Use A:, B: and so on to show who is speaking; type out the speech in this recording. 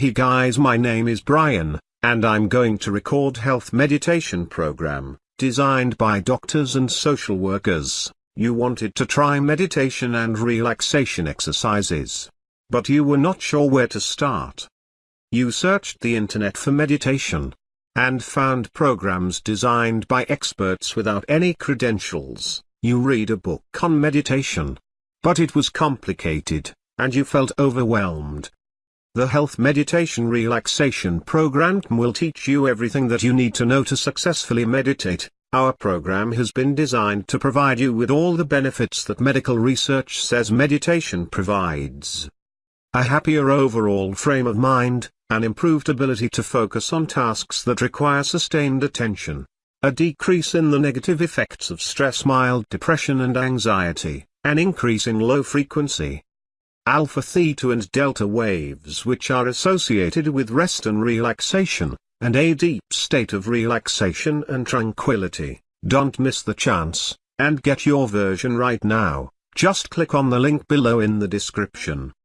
A: Hey guys my name is Brian, and I'm going to record health meditation program, designed by doctors and social workers. You wanted to try meditation and relaxation exercises. But you were not sure where to start. You searched the internet for meditation. And found programs designed by experts without any credentials. You read a book on meditation. But it was complicated, and you felt overwhelmed. The Health Meditation Relaxation Program will teach you everything that you need to know to successfully meditate. Our program has been designed to provide you with all the benefits that medical research says meditation provides. A happier overall frame of mind, an improved ability to focus on tasks that require sustained attention, a decrease in the negative effects of stress mild depression and anxiety, an increase in low frequency, alpha theta and delta waves which are associated with rest and relaxation, and a deep state of relaxation and tranquility. Don't miss the chance, and get your version right now, just click on the link below in the description.